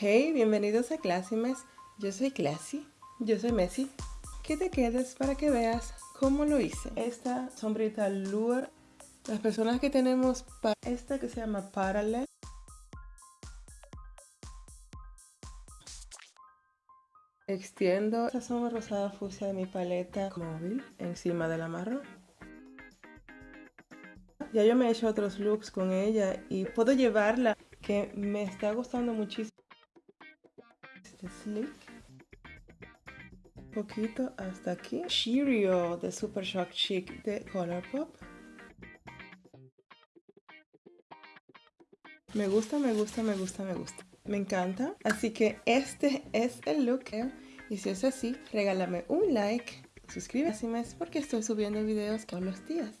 Hey, bienvenidos a Classimes. Yo soy Classy. Yo soy Messi. Que te quedes para que veas cómo lo hice. Esta sombrita Lure. Las personas que tenemos esta que se llama Parallel. Extiendo esta sombra rosada fucsia de mi paleta móvil encima de la marrón. Ya yo me he hecho otros looks con ella y puedo llevarla que me está gustando muchísimo. Este slick. Poquito hasta aquí. Cheerio de Super Shock Chic de Colourpop. Me gusta, me gusta, me gusta, me gusta. Me encanta. Así que este es el look. Y si es así, regálame un like, suscríbete porque estoy subiendo videos todos los días.